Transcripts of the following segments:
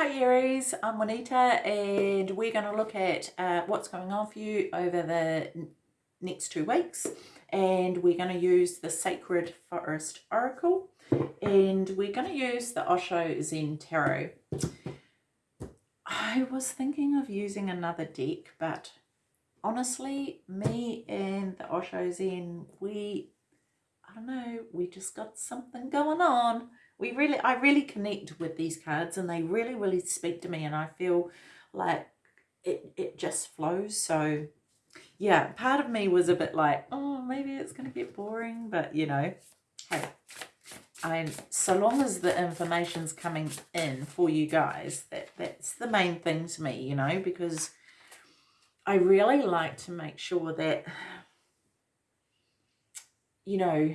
Hi Aries, I'm Juanita and we're going to look at uh, what's going on for you over the next two weeks and we're going to use the Sacred Forest Oracle and we're going to use the Osho Zen Tarot. I was thinking of using another deck but honestly me and the Osho Zen we I don't know we just got something going on we really I really connect with these cards and they really really speak to me and I feel like it, it just flows. So yeah part of me was a bit like oh maybe it's gonna get boring but you know hey I so long as the information's coming in for you guys, that that's the main thing to me, you know, because I really like to make sure that you know,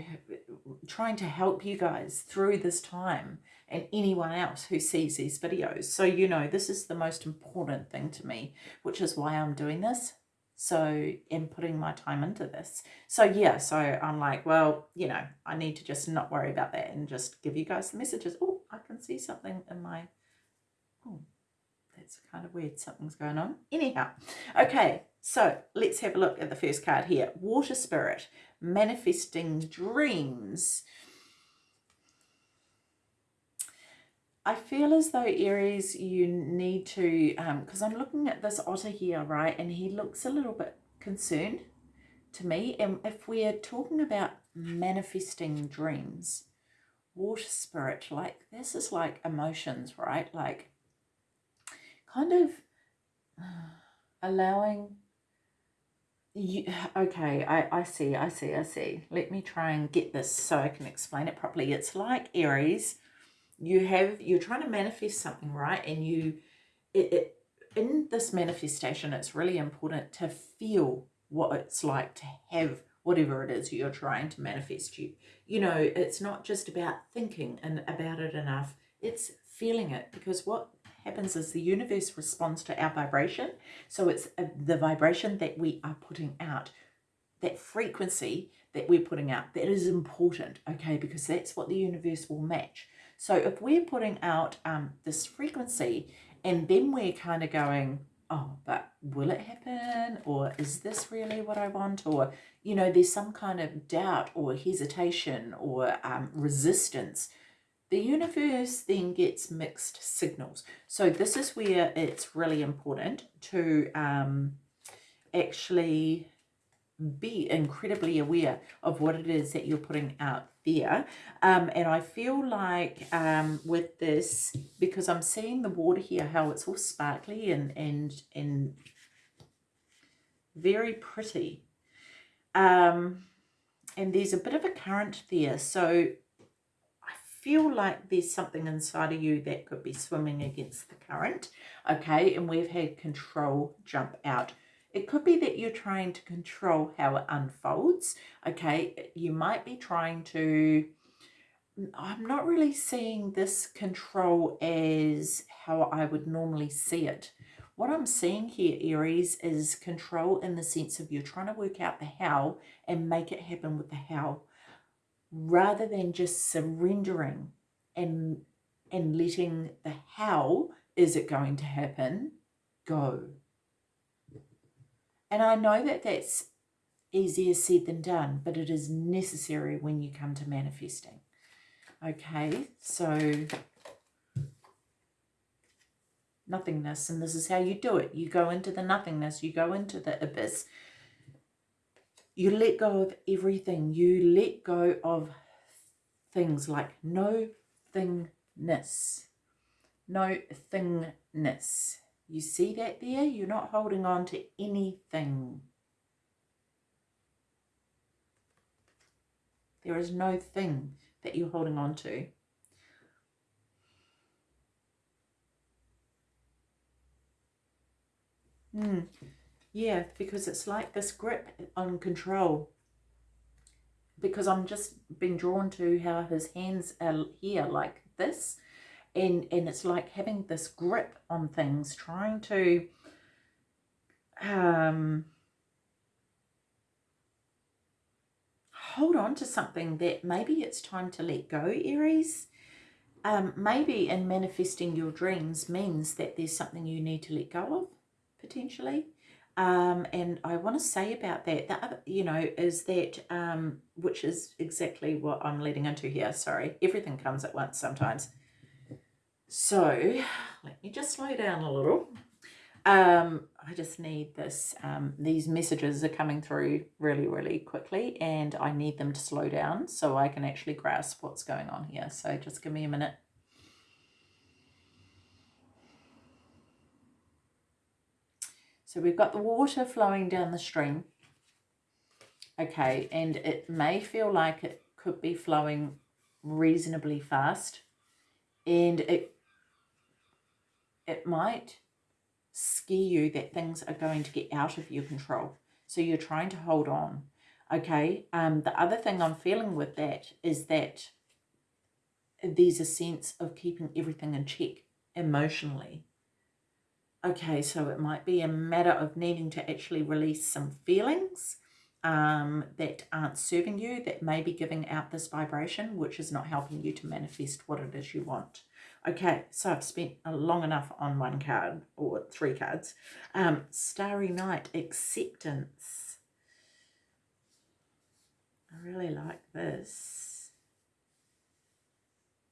trying to help you guys through this time and anyone else who sees these videos. So, you know, this is the most important thing to me, which is why I'm doing this. So, and putting my time into this. So, yeah, so I'm like, well, you know, I need to just not worry about that and just give you guys the messages. Oh, I can see something in my, oh, that's kind of weird. Something's going on. Anyhow, okay, so let's have a look at the first card here. Water Spirit, manifesting dreams. I feel as though Aries, you need to, because um, I'm looking at this otter here, right, and he looks a little bit concerned to me. And if we're talking about manifesting dreams, water spirit, like this is like emotions, right? Like kind of allowing you, okay, I, I see, I see, I see. Let me try and get this so I can explain it properly. It's like Aries, you have, you're trying to manifest something, right? And you, it, it in this manifestation, it's really important to feel what it's like to have whatever it is you're trying to manifest you. You know, it's not just about thinking and about it enough. It's feeling it because what happens is the universe responds to our vibration. So it's uh, the vibration that we are putting out, that frequency that we're putting out, that is important, okay, because that's what the universe will match. So if we're putting out um, this frequency and then we're kind of going, oh, but will it happen? Or is this really what I want? Or, you know, there's some kind of doubt or hesitation or um, resistance the universe then gets mixed signals. So this is where it's really important to um, actually be incredibly aware of what it is that you're putting out there. Um, and I feel like um, with this, because I'm seeing the water here, how it's all sparkly and, and, and very pretty. Um, and there's a bit of a current there. So feel like there's something inside of you that could be swimming against the current, okay, and we've had control jump out. It could be that you're trying to control how it unfolds, okay, you might be trying to, I'm not really seeing this control as how I would normally see it. What I'm seeing here, Aries, is control in the sense of you're trying to work out the how and make it happen with the how rather than just surrendering and and letting the how is it going to happen go. And i know that that's easier said than done but it is necessary when you come to manifesting. Okay so nothingness and this is how you do it. You go into the nothingness you go into the abyss you let go of everything. You let go of things like no thingness. No thingness. You see that there? You're not holding on to anything. There is no thing that you're holding on to. Hmm. Yeah, because it's like this grip on control. Because I'm just being drawn to how his hands are here like this. And, and it's like having this grip on things, trying to um, hold on to something that maybe it's time to let go, Aries. um, maybe in manifesting your dreams means that there's something you need to let go of, potentially. Um, and I want to say about that, the other, you know, is that, um, which is exactly what I'm leading into here. Sorry, everything comes at once sometimes. So let me just slow down a little. Um, I just need this. Um, these messages are coming through really, really quickly, and I need them to slow down so I can actually grasp what's going on here. So just give me a minute. So we've got the water flowing down the stream. Okay, and it may feel like it could be flowing reasonably fast. And it it might scare you that things are going to get out of your control. So you're trying to hold on. Okay, um, the other thing I'm feeling with that is that there's a sense of keeping everything in check emotionally. Okay, so it might be a matter of needing to actually release some feelings um, that aren't serving you, that may be giving out this vibration, which is not helping you to manifest what it is you want. Okay, so I've spent long enough on one card, or three cards. Um, Starry Night, Acceptance. I really like this.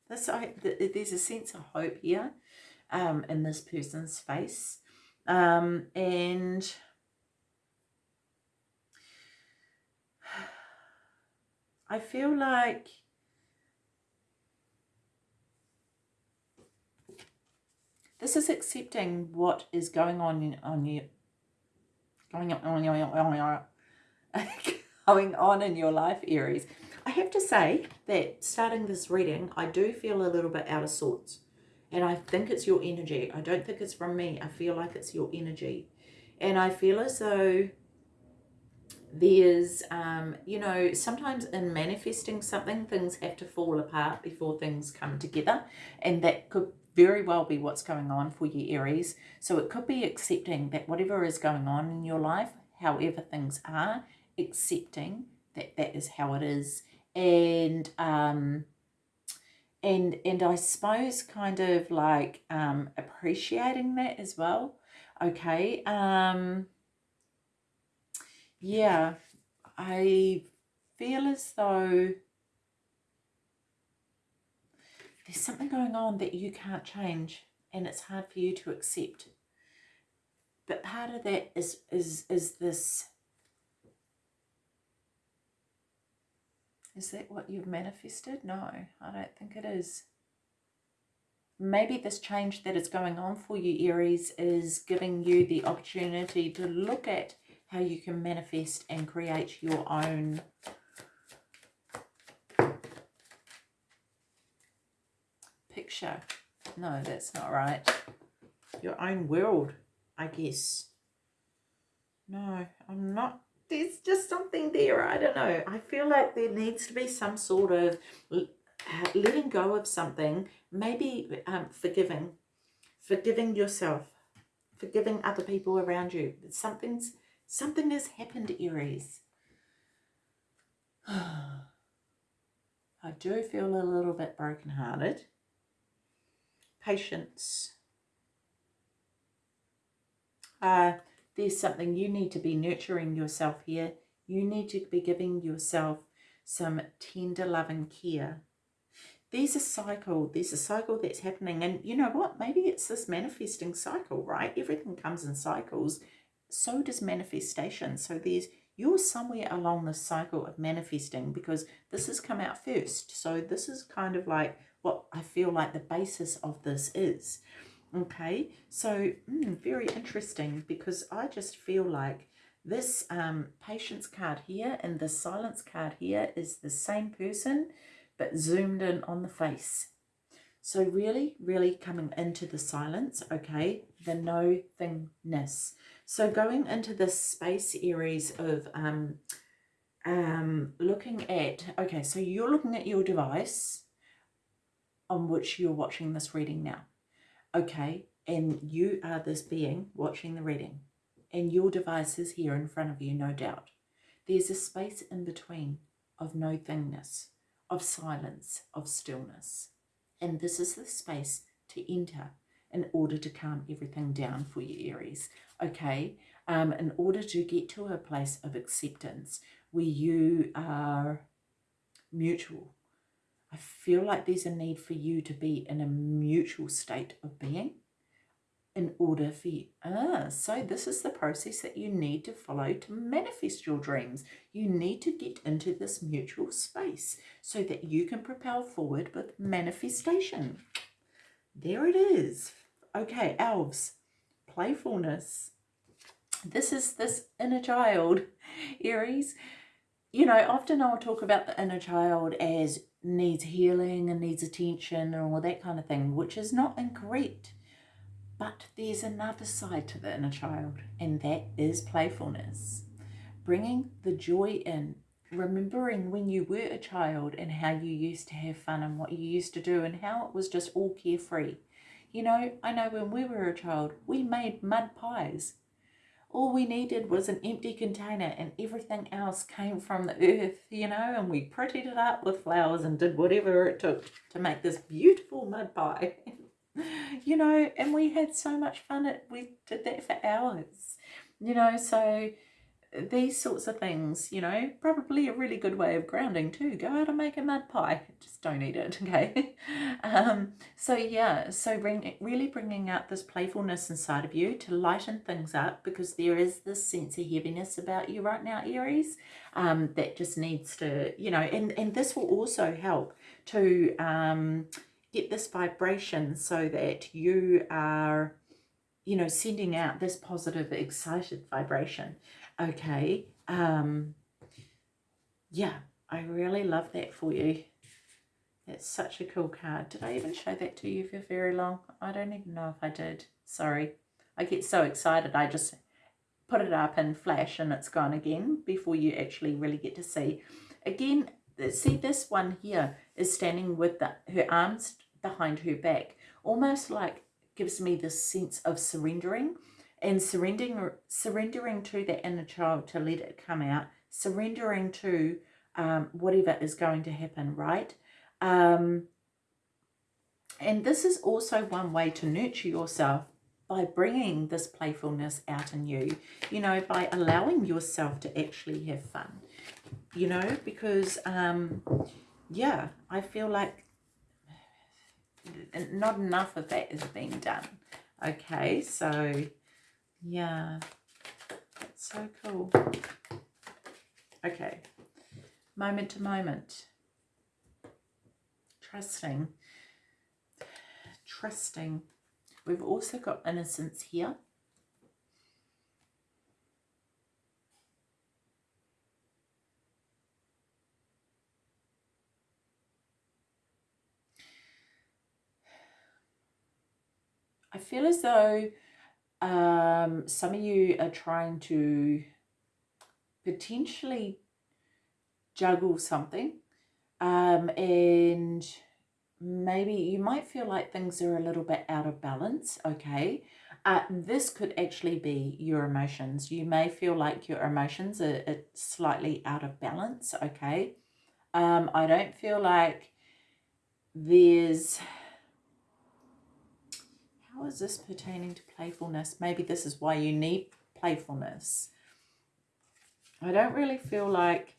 This I, There's a sense of hope here um, in this person's face. Um, and I feel like this is accepting what is going on on you going on going on in your life Aries I have to say that starting this reading I do feel a little bit out of sorts and I think it's your energy. I don't think it's from me. I feel like it's your energy. And I feel as though there's, um, you know, sometimes in manifesting something, things have to fall apart before things come together. And that could very well be what's going on for you, Aries. So it could be accepting that whatever is going on in your life, however things are, accepting that that is how it is. And, um, and and I suppose kind of like um, appreciating that as well. Okay. Um, yeah, I feel as though there's something going on that you can't change and it's hard for you to accept. But part of that is is is this Is that what you've manifested? No, I don't think it is. Maybe this change that is going on for you, Aries, is giving you the opportunity to look at how you can manifest and create your own picture. No, that's not right. Your own world, I guess. No, I'm not there's just something there. I don't know. I feel like there needs to be some sort of letting go of something, maybe um, forgiving, forgiving yourself, forgiving other people around you. Something's something has happened, Aries. I do feel a little bit brokenhearted. Patience. Uh, there's something you need to be nurturing yourself here. You need to be giving yourself some tender loving care. There's a cycle, there's a cycle that's happening. And you know what? Maybe it's this manifesting cycle, right? Everything comes in cycles. So does manifestation. So there's you're somewhere along the cycle of manifesting because this has come out first. So this is kind of like what I feel like the basis of this is. Okay, so mm, very interesting because I just feel like this um, patience card here and the silence card here is the same person but zoomed in on the face. So really, really coming into the silence, okay, the no thingness. So going into this space Aries of um, um, looking at, okay, so you're looking at your device on which you're watching this reading now okay, and you are this being watching the reading, and your device is here in front of you, no doubt. There's a space in between of no thingness, of silence, of stillness. And this is the space to enter in order to calm everything down for you, Aries. Okay, um, in order to get to a place of acceptance where you are mutual. I feel like there's a need for you to be in a mutual state of being in order for you. Ah, so this is the process that you need to follow to manifest your dreams. You need to get into this mutual space so that you can propel forward with manifestation. There it is. Okay, elves, playfulness. This is this inner child, Aries. You know, often I'll talk about the inner child as needs healing and needs attention and all that kind of thing, which is not incorrect but there's another side to the inner child, and that is playfulness. Bringing the joy in, remembering when you were a child and how you used to have fun and what you used to do and how it was just all carefree. You know, I know when we were a child, we made mud pies. All we needed was an empty container and everything else came from the earth, you know, and we prettied it up with flowers and did whatever it took to make this beautiful mud pie. you know, and we had so much fun. We did that for hours, you know. So these sorts of things, you know, probably a really good way of grounding too. Go out and make a mud pie. Just don't eat it, okay? um, so yeah, so bring really bringing out this playfulness inside of you to lighten things up because there is this sense of heaviness about you right now, Aries, um, that just needs to, you know, and and this will also help to um get this vibration so that you are, you know, sending out this positive, excited vibration. Okay. Um, yeah, I really love that for you. That's such a cool card. Did I even show that to you for very long? I don't even know if I did. Sorry. I get so excited. I just put it up in flash and it's gone again before you actually really get to see. Again, see this one here is standing with the, her arms behind her back, almost like gives me this sense of surrendering and surrendering surrendering to that inner child to let it come out, surrendering to um, whatever is going to happen, right? Um, and this is also one way to nurture yourself by bringing this playfulness out in you, you know, by allowing yourself to actually have fun, you know, because, um, yeah, I feel like not enough of that is being done. Okay, so yeah, that's so cool. Okay, moment to moment. Trusting. Trusting. We've also got innocence here. I feel as though um, some of you are trying to potentially juggle something um, and maybe you might feel like things are a little bit out of balance, okay? Uh, this could actually be your emotions. You may feel like your emotions are, are slightly out of balance, okay? Um, I don't feel like there's how is this pertaining to playfulness? Maybe this is why you need playfulness. I don't really feel like,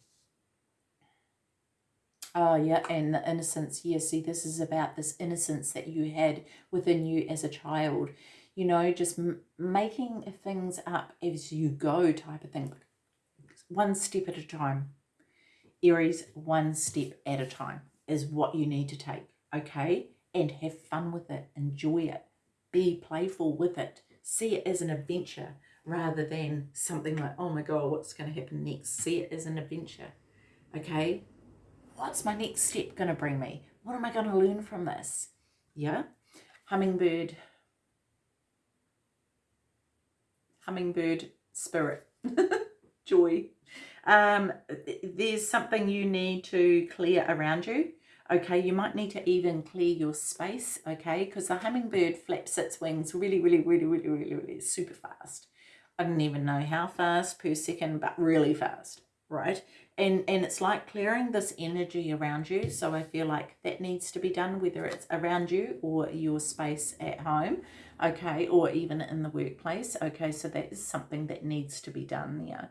oh yeah, and the innocence. Yeah, see, this is about this innocence that you had within you as a child. You know, just making things up as you go type of thing. One step at a time. Aries, one step at a time is what you need to take, okay? And have fun with it. Enjoy it be playful with it. See it as an adventure rather than something like, oh my God, what's going to happen next? See it as an adventure. Okay? What's my next step going to bring me? What am I going to learn from this? Yeah? Hummingbird. Hummingbird spirit. Joy. Um, there's something you need to clear around you okay you might need to even clear your space okay because the hummingbird flaps its wings really really really really really really super fast I don't even know how fast per second but really fast right? And and it's like clearing this energy around you. So I feel like that needs to be done, whether it's around you or your space at home, okay, or even in the workplace. Okay, so that is something that needs to be done there.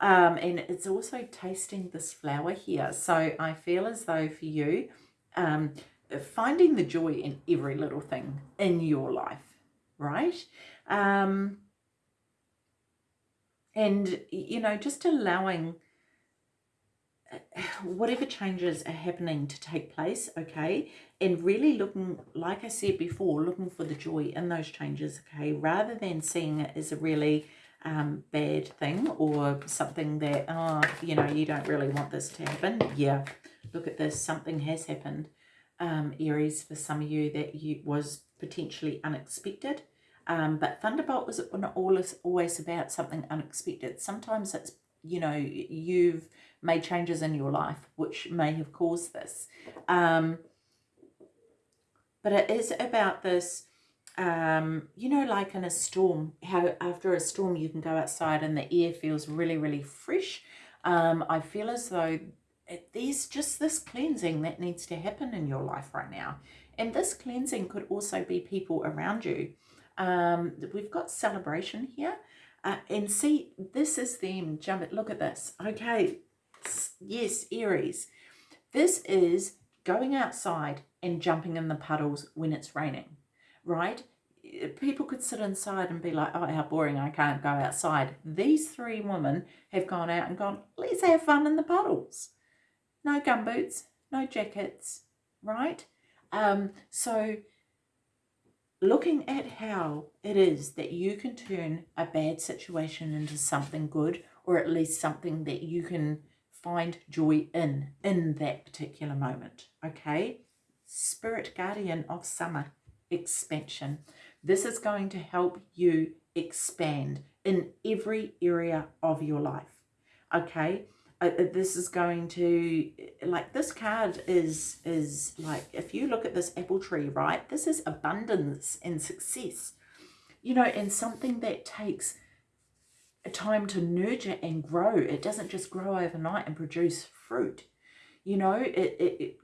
Um, and it's also tasting this flower here. So I feel as though for you, um, finding the joy in every little thing in your life, right? Um, and, you know, just allowing whatever changes are happening to take place, okay, and really looking, like I said before, looking for the joy in those changes, okay, rather than seeing it as a really um, bad thing or something that, oh, you know, you don't really want this to happen. Yeah, look at this, something has happened, um, Aries, for some of you that you was potentially unexpected. Um, but Thunderbolt was not always, always about something unexpected. Sometimes it's, you know, you've made changes in your life which may have caused this. Um, but it is about this, um, you know, like in a storm, how after a storm you can go outside and the air feels really, really fresh. Um, I feel as though it, there's just this cleansing that needs to happen in your life right now. And this cleansing could also be people around you. Um, we've got celebration here. Uh, and see, this is them. Jump it. Look at this. Okay. Yes, Aries. This is going outside and jumping in the puddles when it's raining, right? People could sit inside and be like, oh, how boring, I can't go outside. These three women have gone out and gone, let's have fun in the puddles. No gumboots, no jackets, right? Um, so looking at how it is that you can turn a bad situation into something good or at least something that you can find joy in in that particular moment okay spirit guardian of summer expansion. This is going to help you expand in every area of your life okay? Uh, uh, this is going to like this card is is like if you look at this apple tree right this is abundance and success. You know and something that takes a time to nurture and grow. It doesn't just grow overnight and produce fruit. You know it it it,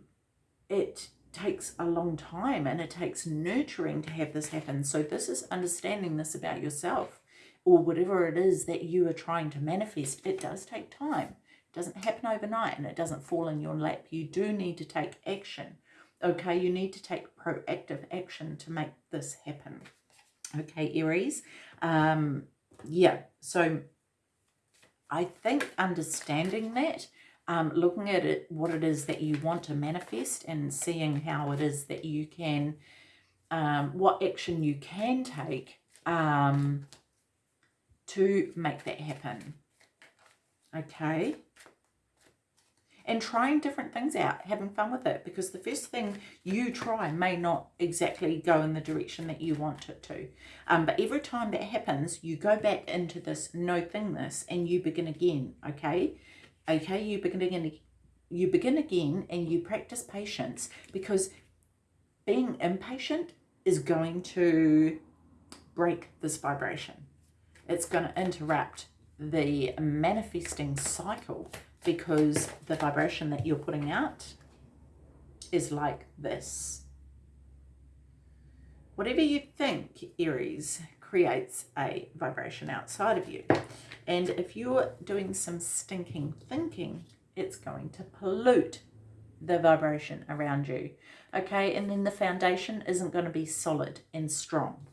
it takes a long time and it takes nurturing to have this happen so this is understanding this about yourself or whatever it is that you are trying to manifest it does take time It doesn't happen overnight and it doesn't fall in your lap. You do need to take action. Okay, you need to take proactive action to make this happen. Okay, Aries. Um, yeah, so I think understanding that, um, looking at it, what it is that you want to manifest and seeing how it is that you can, um, what action you can take um, to make that happen. Okay and trying different things out, having fun with it, because the first thing you try may not exactly go in the direction that you want it to. Um, but every time that happens, you go back into this no thingness and you begin again, okay? Okay, you begin again, you begin again and you practice patience because being impatient is going to break this vibration. It's going to interrupt the manifesting cycle because the vibration that you're putting out is like this. Whatever you think, Aries, creates a vibration outside of you. And if you're doing some stinking thinking, it's going to pollute the vibration around you. Okay, and then the foundation isn't going to be solid and strong.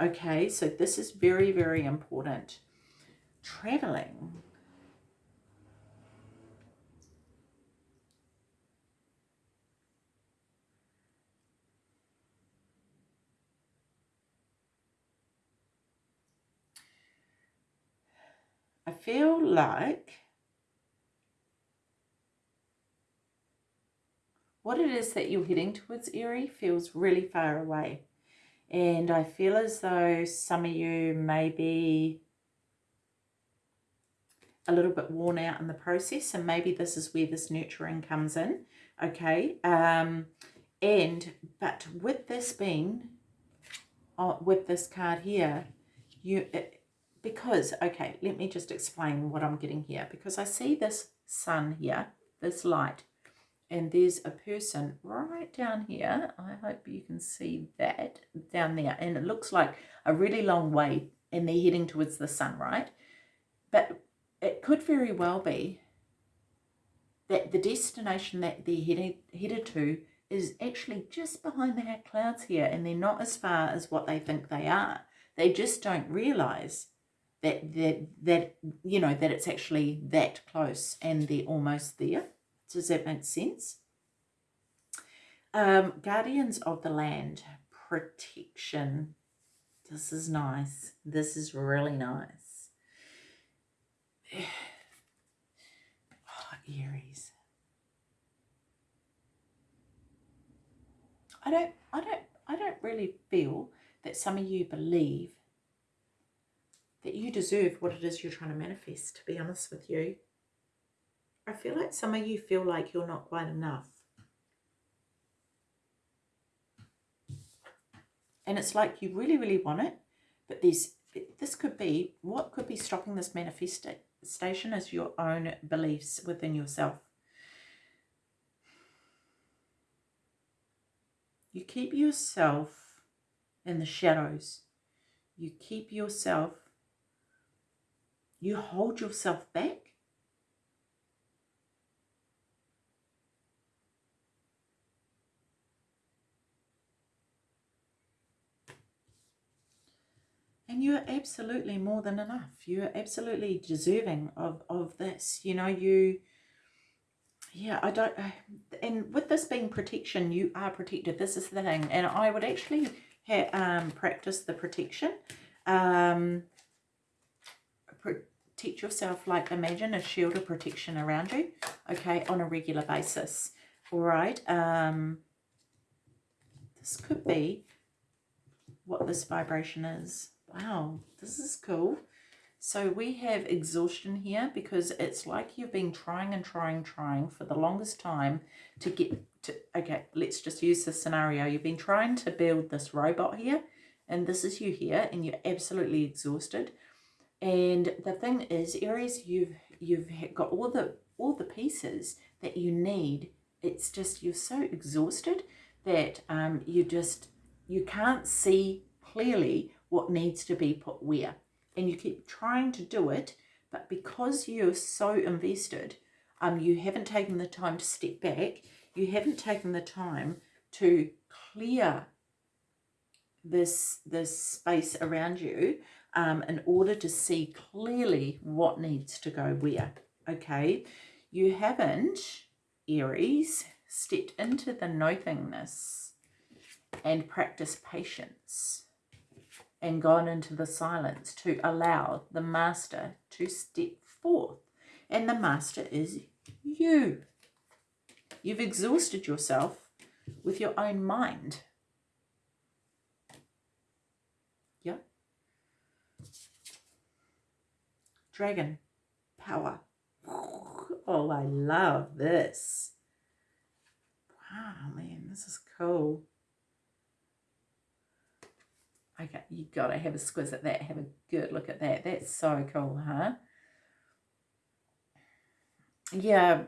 Okay, so this is very, very important. Traveling I feel like what it is that you're heading towards Aries feels really far away. And I feel as though some of you may be a little bit worn out in the process and maybe this is where this nurturing comes in okay um and but with this being uh, with this card here you it, because, okay, let me just explain what I'm getting here. Because I see this sun here, this light, and there's a person right down here. I hope you can see that down there. And it looks like a really long way and they're heading towards the sun, right? But it could very well be that the destination that they're headed, headed to is actually just behind the clouds here and they're not as far as what they think they are. They just don't realize that, that, that you know, that it's actually that close and they're almost there. Does that make sense? Um, Guardians of the Land, protection. This is nice. This is really nice. Oh, Aries. I don't, I don't, I don't really feel that some of you believe that you deserve what it is you're trying to manifest, to be honest with you. I feel like some of you feel like you're not quite enough. And it's like you really, really want it, but there's this could be, what could be stopping this manifestation is your own beliefs within yourself. You keep yourself in the shadows. You keep yourself, you hold yourself back? And you're absolutely more than enough. You're absolutely deserving of of this you know you yeah i don't and with this being protection you are protected. This is the thing. And i would actually ha um practice the protection um protect yourself like imagine a shield of protection around you okay on a regular basis all right um this could be what this vibration is Wow, this is cool. So we have exhaustion here because it's like you've been trying and trying, trying for the longest time to get to, okay, let's just use this scenario. You've been trying to build this robot here and this is you here and you're absolutely exhausted. And the thing is, Aries, you've you've got all the all the pieces that you need. It's just you're so exhausted that um, you just you can't see clearly what needs to be put where. And you keep trying to do it, but because you're so invested, um, you haven't taken the time to step back, you haven't taken the time to clear this, this space around you um, in order to see clearly what needs to go where, okay? You haven't, Aries, stepped into the nothingness and practice patience and gone into the silence to allow the master to step forth. And the master is you. You've exhausted yourself with your own mind. Yeah. Dragon power. Oh, I love this. Wow, man, this is cool. Okay, you got to have a squiz at that. Have a good look at that. That's so cool, huh? Yeah.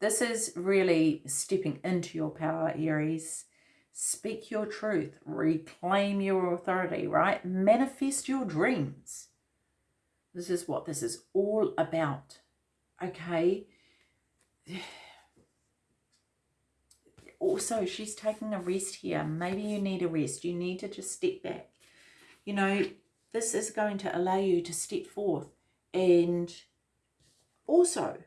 This is really stepping into your power, Aries. Speak your truth. Reclaim your authority, right? Manifest your dreams. This is what this is all about, okay? also she's taking a rest here. Maybe you need a rest. You need to just step back. You know this is going to allow you to step forth and also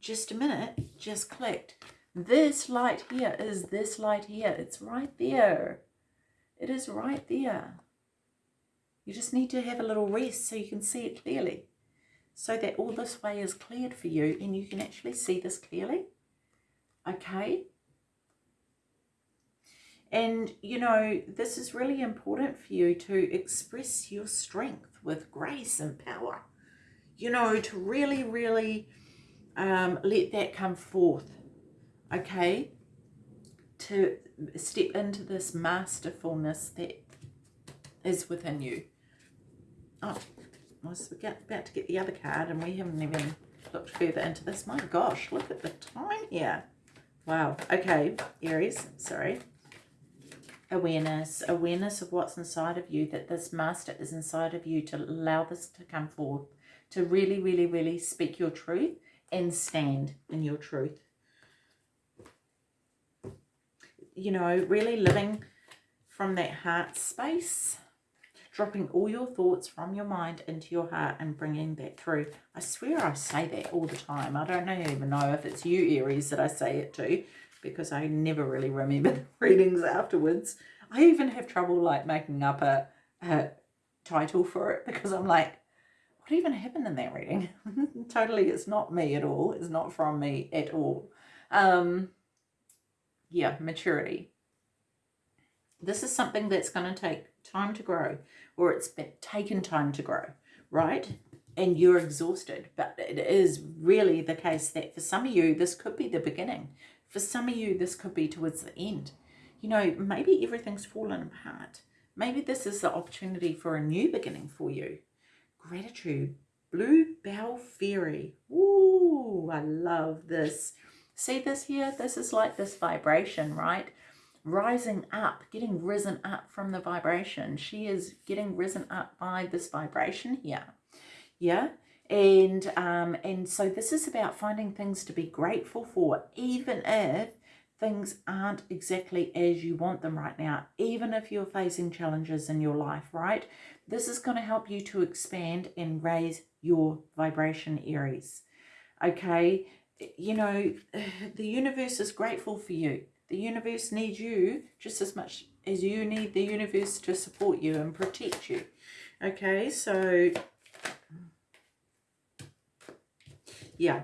just a minute just clicked. This light here is this light here. It's right there. It is right there you just need to have a little rest so you can see it clearly so that all this way is cleared for you and you can actually see this clearly okay and, you know, this is really important for you to express your strength with grace and power. You know, to really, really um, let that come forth, okay? To step into this masterfulness that is within you. Oh, I was about to get the other card and we haven't even looked further into this. My gosh, look at the time here. Wow. Okay, Aries, sorry. Awareness, awareness of what's inside of you, that this master is inside of you to allow this to come forth, to really, really, really speak your truth and stand in your truth. You know, really living from that heart space dropping all your thoughts from your mind into your heart and bringing that through. I swear I say that all the time. I don't even know if it's you, Aries, that I say it to because I never really remember the readings afterwards. I even have trouble like making up a, a title for it because I'm like, what even happened in that reading? totally, it's not me at all. It's not from me at all. Um, yeah, maturity. This is something that's going to take time to grow or it's been taken time to grow, right? And you're exhausted. But it is really the case that for some of you, this could be the beginning. For some of you, this could be towards the end. You know, maybe everything's fallen apart. Maybe this is the opportunity for a new beginning for you. Gratitude. Blue Bell Fairy. Ooh, I love this. See this here? This is like this vibration, right? Rising up, getting risen up from the vibration. She is getting risen up by this vibration here. Yeah. And um, and so this is about finding things to be grateful for, even if things aren't exactly as you want them right now, even if you're facing challenges in your life, right? This is going to help you to expand and raise your vibration, Aries. Okay, you know, the universe is grateful for you. The universe needs you just as much as you need the universe to support you and protect you. Okay, so yeah,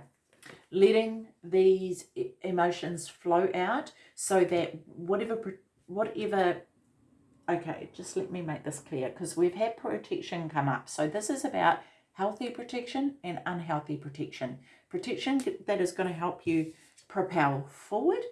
letting these emotions flow out so that whatever, whatever, okay, just let me make this clear because we've had protection come up. So this is about healthy protection and unhealthy protection. Protection that is going to help you propel forward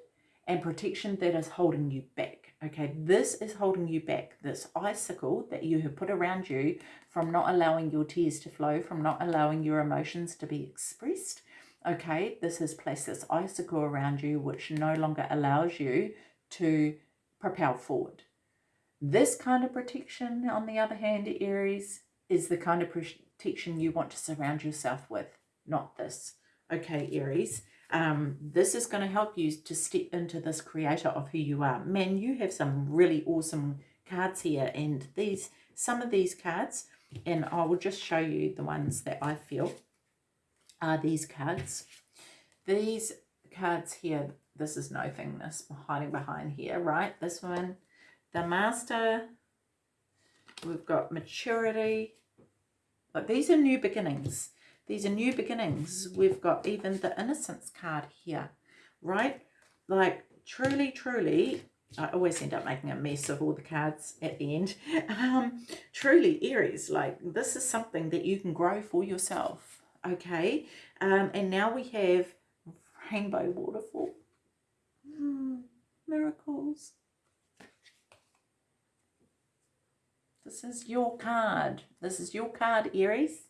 and protection that is holding you back. Okay, this is holding you back. This icicle that you have put around you from not allowing your tears to flow, from not allowing your emotions to be expressed. Okay, this has placed this icicle around you which no longer allows you to propel forward. This kind of protection, on the other hand, Aries, is the kind of protection you want to surround yourself with, not this. Okay, Aries, um, this is going to help you to step into this creator of who you are. Man, you have some really awesome cards here and these some of these cards and I will just show you the ones that I feel are these cards. These cards here, this is no nothingness hiding behind here, right? This one, the master, we've got maturity, but these are new beginnings. These are new beginnings. We've got even the innocence card here, right? Like, truly, truly, I always end up making a mess of all the cards at the end. Um, truly, Aries, like, this is something that you can grow for yourself, okay? Um, and now we have Rainbow Waterfall. Mm, miracles. This is your card. This is your card, Aries.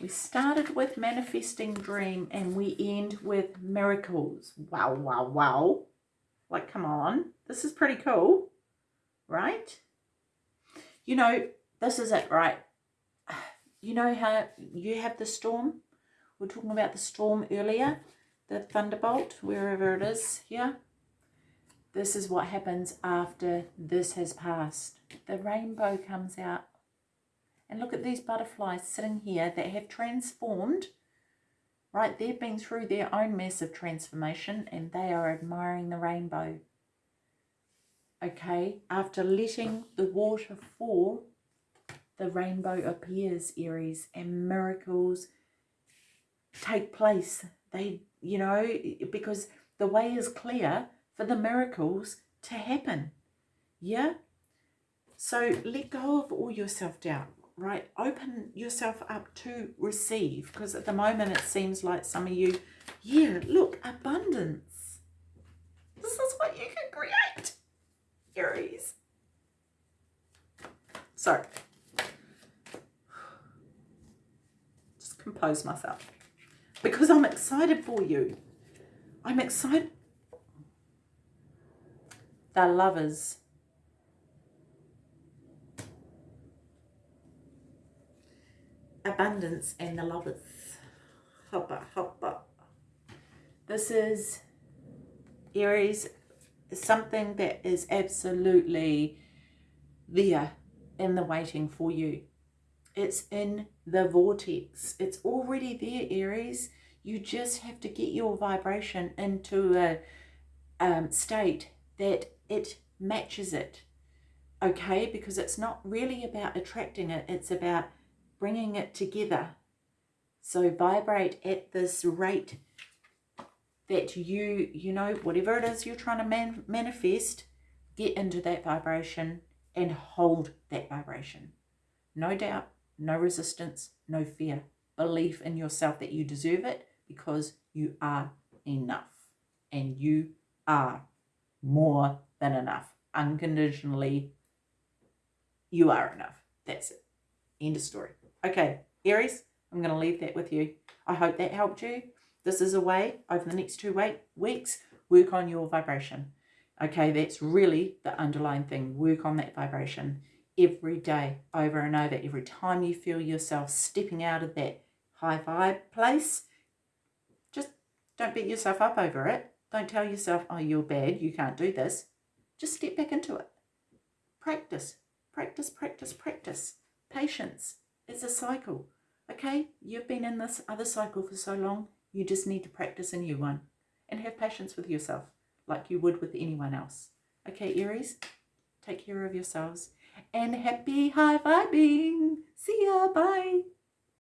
We started with manifesting dream and we end with miracles. Wow, wow, wow. Like, come on. This is pretty cool, right? You know, this is it, right? You know how you have the storm? We are talking about the storm earlier, the thunderbolt, wherever it is here. This is what happens after this has passed. The rainbow comes out and look at these butterflies sitting here that have transformed, right? They've been through their own massive transformation and they are admiring the rainbow. Okay, after letting the water fall, the rainbow appears, Aries, and miracles take place. They, you know, because the way is clear for the miracles to happen. Yeah? So let go of all your self-doubt right? Open yourself up to receive because at the moment it seems like some of you, yeah, look, abundance. This is what you can create, Aries. So, compose myself because I'm excited for you. I'm excited. The lovers. Abundance and the lovers. Hopper, hopper. This is Aries, something that is absolutely there in the waiting for you. It's in the vortex. It's already there, Aries. You just have to get your vibration into a um, state that it matches it. Okay? Because it's not really about attracting it. It's about bringing it together. So vibrate at this rate that you, you know, whatever it is you're trying to man manifest, get into that vibration and hold that vibration. No doubt, no resistance, no fear. Belief in yourself that you deserve it because you are enough and you are more than enough. Unconditionally, you are enough. That's it. End of story. Okay, Aries, I'm going to leave that with you. I hope that helped you. This is a way over the next two week, weeks, work on your vibration. Okay, that's really the underlying thing. Work on that vibration every day, over and over. Every time you feel yourself stepping out of that high vibe place, just don't beat yourself up over it. Don't tell yourself, oh, you're bad, you can't do this. Just step back into it. Practice, practice, practice, practice. Patience. It's a cycle. Okay, you've been in this other cycle for so long, you just need to practice a new one and have patience with yourself like you would with anyone else. Okay, Aries, take care of yourselves and happy high vibing. See ya. Bye.